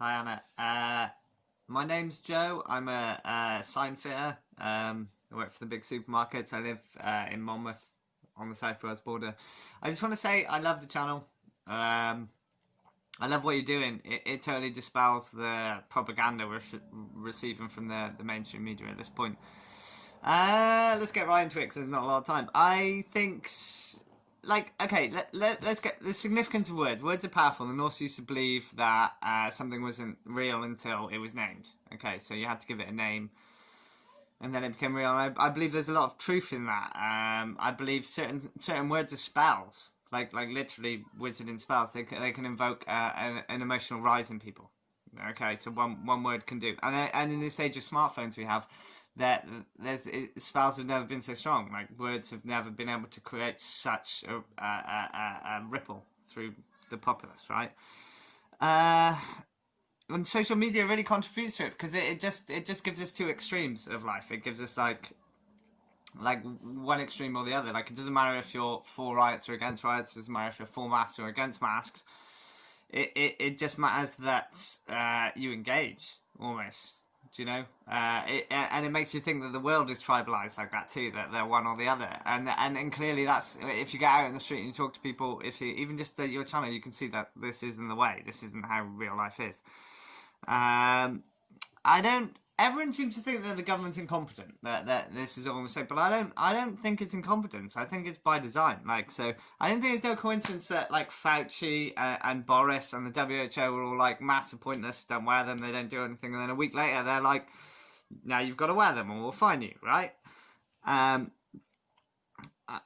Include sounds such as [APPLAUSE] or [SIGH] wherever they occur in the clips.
Hi, Anna. Uh, my name's Joe. I'm a, a sign fitter. Um, I work for the big supermarkets. I live uh, in Monmouth on the South Wales border. I just want to say I love the channel. Um, I love what you're doing. It, it totally dispels the propaganda we're receiving from the, the mainstream media at this point. Uh, let's get right into it because there's not a lot of time. I think like okay let, let, us get the significance of words. Words are powerful. The norse used to believe that uh, something wasn't real until it was named. Okay so you had to give it a name and then it became real. I, I, believe there's a lot of truth in that. Um, i believe certain certain words are spells. Like like literally wizarding spells. They, they can invoke uh, an, an, emotional rise in people. Okay so one one word can do and, uh, and in this age of smartphones we have that there's spells have never been so strong. Like words have never been able to create such a, a, a, a ripple through the populace, right? Uh, and social media really contributes to it because it, it just it just gives us two extremes of life. It gives us like like one extreme or the other. Like it doesn't matter if you're for riots or against riots. It doesn't matter if you're for masks or against masks. It it, it just matters that uh, you engage almost do you know? Uh, it, and it makes you think that the world is tribalized like that too, that they're one or the other. And and and clearly, that's if you get out in the street and you talk to people, if you even just your channel, you can see that this isn't the way. This isn't how real life is. Um, I don't everyone seems to think that the government's incompetent. That that this is all a mistake, but I don't. I don't think it's incompetence. I think it's by design. Like so, I don't think it's no coincidence that like Fauci uh, and Boris and the WHO were all like massive pointless. Don't wear them. They don't do anything. And then a week later, they're like, now you've got to wear them, or we'll fine you. Right? Um. I,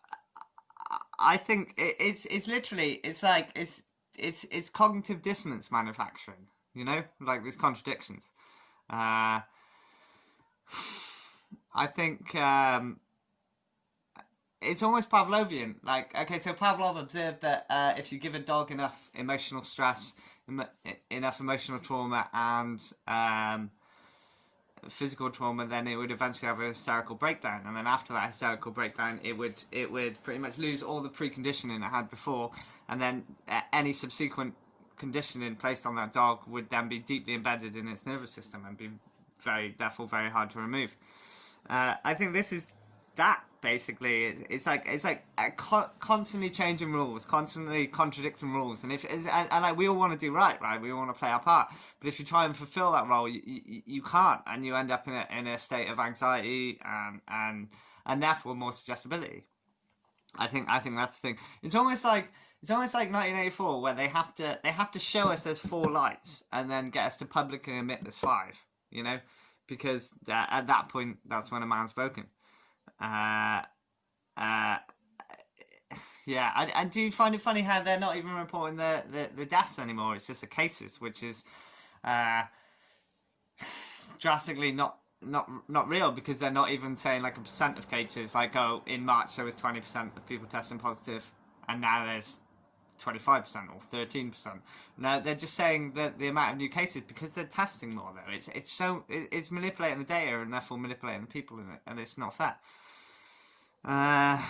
I think it, it's it's literally it's like it's it's it's cognitive dissonance manufacturing. You know, like these contradictions. Uh, I think um, it's almost Pavlovian. Like, okay, so Pavlov observed that uh, if you give a dog enough emotional stress, enough emotional trauma, and um, physical trauma, then it would eventually have a hysterical breakdown. And then after that hysterical breakdown, it would it would pretty much lose all the preconditioning it had before, and then uh, any subsequent conditioning placed on that dog would then be deeply embedded in its nervous system and be very, therefore, very hard to remove. Uh, I think this is that basically. It's like it's like co constantly changing rules, constantly contradicting rules, and if and, and like we all want to do right, right? We all want to play our part, but if you try and fulfill that role, you, you, you can't, and you end up in a in a state of anxiety and and and therefore more suggestibility. I think I think that's the thing. It's almost like it's almost like 1984 where they have to they have to show us there's four lights and then get us to publicly admit there's five you know, because that, at that point, that's when a man's broken. Uh, uh, yeah, I, I do find it funny how they're not even reporting the, the, the deaths anymore. It's just the cases, which is uh, drastically not not not real because they're not even saying like a percent of cases. Like, oh, in March there was twenty percent of people testing positive, and now there's 25% or 13%. No, they're just saying that the amount of new cases because they're testing more though. It's it's so it's manipulating the data and therefore manipulating the people in it, and it's not fair. Uh,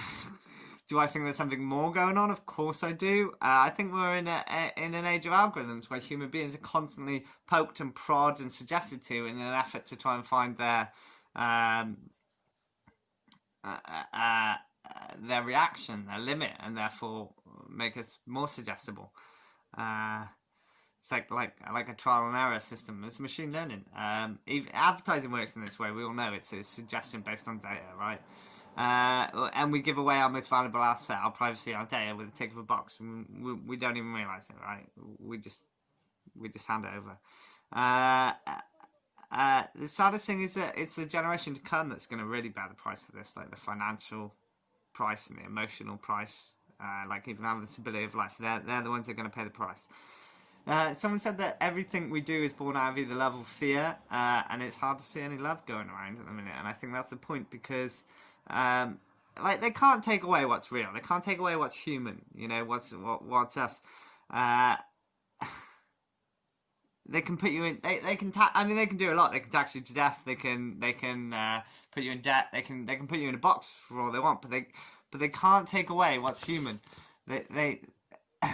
do I think there's something more going on? Of course I do. Uh, I think we're in a, a, in an age of algorithms where human beings are constantly poked and prodded and suggested to in an effort to try and find their um, uh, uh, uh their reaction, their limit, and therefore make us more suggestible. Uh, it's like like like a trial and error system. It's machine learning. Um, advertising works in this way. We all know it's a suggestion based on data, right? Uh, and we give away our most valuable asset, our privacy, our data, with a tick of a box. We, we don't even realize it, right? We just we just hand it over. Uh, uh, the saddest thing is that it's the generation to come that's going to really bear the price for this, like the financial price and the emotional price uh, like even having the stability of life. They're, they're the ones that are going to pay the price. Uh, someone said that everything we do is born out of either love or fear, uh, and it's hard to see any love going around at the minute. And I think that's the point because, um, like, they can't take away what's real. They can't take away what's human. You know, what's what, what's us. Uh, [LAUGHS] they can put you in. They, they can. Ta- I mean, they can do a lot. They can tax you to death. They can. They can uh, put you in debt. They can. They can put you in a box for all they want. But they but they can't take away what's human. They, they [COUGHS]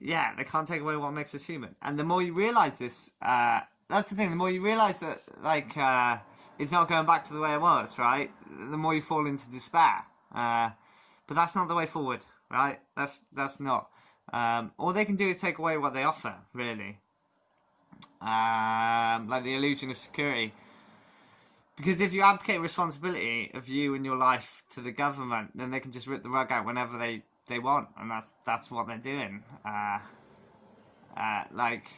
yeah, they can't take away what makes us human. And the more you realize this, uh, that's the thing. The more you realize that, like, uh, it's not going back to the way it was, right? The more you fall into despair. Uh, but that's not the way forward, right? That's that's not. Um, all they can do is take away what they offer, really. Um, like the illusion of security. Because if you abdicate responsibility of you and your life to the government, then they can just rip the rug out whenever they, they want, and that's that's what they're doing. Uh, uh, like,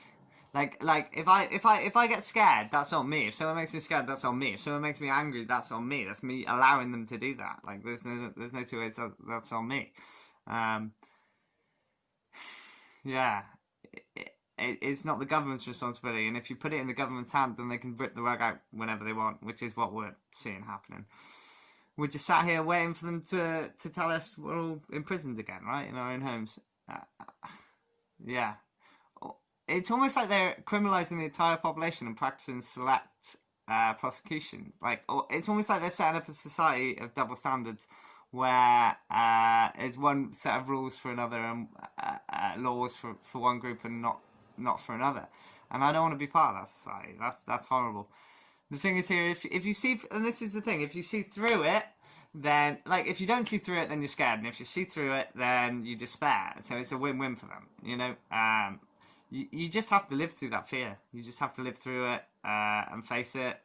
like, like if I if I if I get scared, that's on me. If someone makes me scared, that's on me. If someone makes me angry, that's on me. That's me allowing them to do that. Like, there's no there's no two ways. That's, that's on me. Um, [SIGHS] yeah. It, it, it's not the government's responsibility, and if you put it in the government's hand, then they can rip the rug out whenever they want, which is what we're seeing happening. We're just sat here waiting for them to, to tell us we're all imprisoned again, right, in our own homes. Uh, yeah. It's almost like they're criminalising the entire population and practicing select uh, prosecution. Like, it's almost like they're setting up a society of double standards where uh, there's one set of rules for another and uh, uh, laws for, for one group and not not for another. And I don't want to be part of that society. That's that's horrible. The thing is here, if if you see, and this is the thing, if you see through it, then like if you don't see through it, then you're scared, and if you see through it, then you despair. So it's a win-win for them, you know. Um, you you just have to live through that fear. You just have to live through it uh, and face it.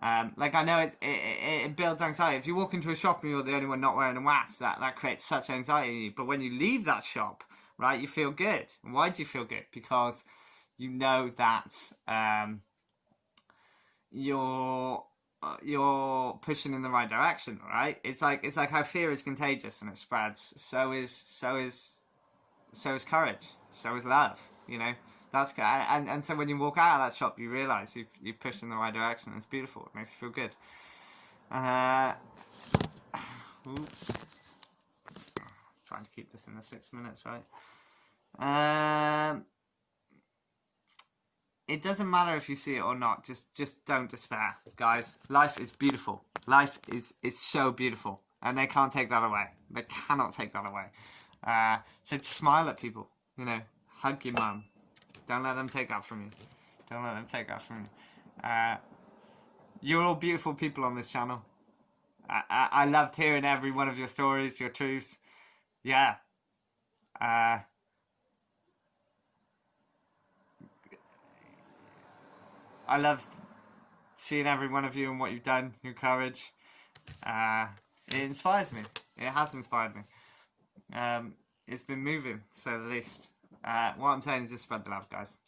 Um, like I know it, it, it builds anxiety. If you walk into a shop and you're the only one not wearing a mask, that that creates such anxiety. But when you leave that shop right? You feel good. And why do you feel good? Because you know that um, you're uh, you're pushing in the right direction, right? It's like it's like how fear is contagious and it spreads. So is so is so is courage. So is love. You know that's good. And and so when you walk out of that shop, you realise you you pushed in the right direction. It's beautiful. It makes you feel good. Uh, [SIGHS] trying to keep this in the six minutes, right? Um, it doesn't matter if you see it or not. Just, just don't despair, guys. Life is beautiful. Life is is so beautiful, and they can't take that away. They cannot take that away. Uh, so smile at people. You know, hug your mum. Don't let them take that from you. Don't let them take that from you. Uh, you're all beautiful people on this channel. I, I, I loved hearing every one of your stories, your truths yeah. Uh, I love seeing every one of you and what you've done, your courage. Uh, it inspires me. It has inspired me. Um, it's been moving, so the least. Uh, what I'm saying is just spread the love, guys.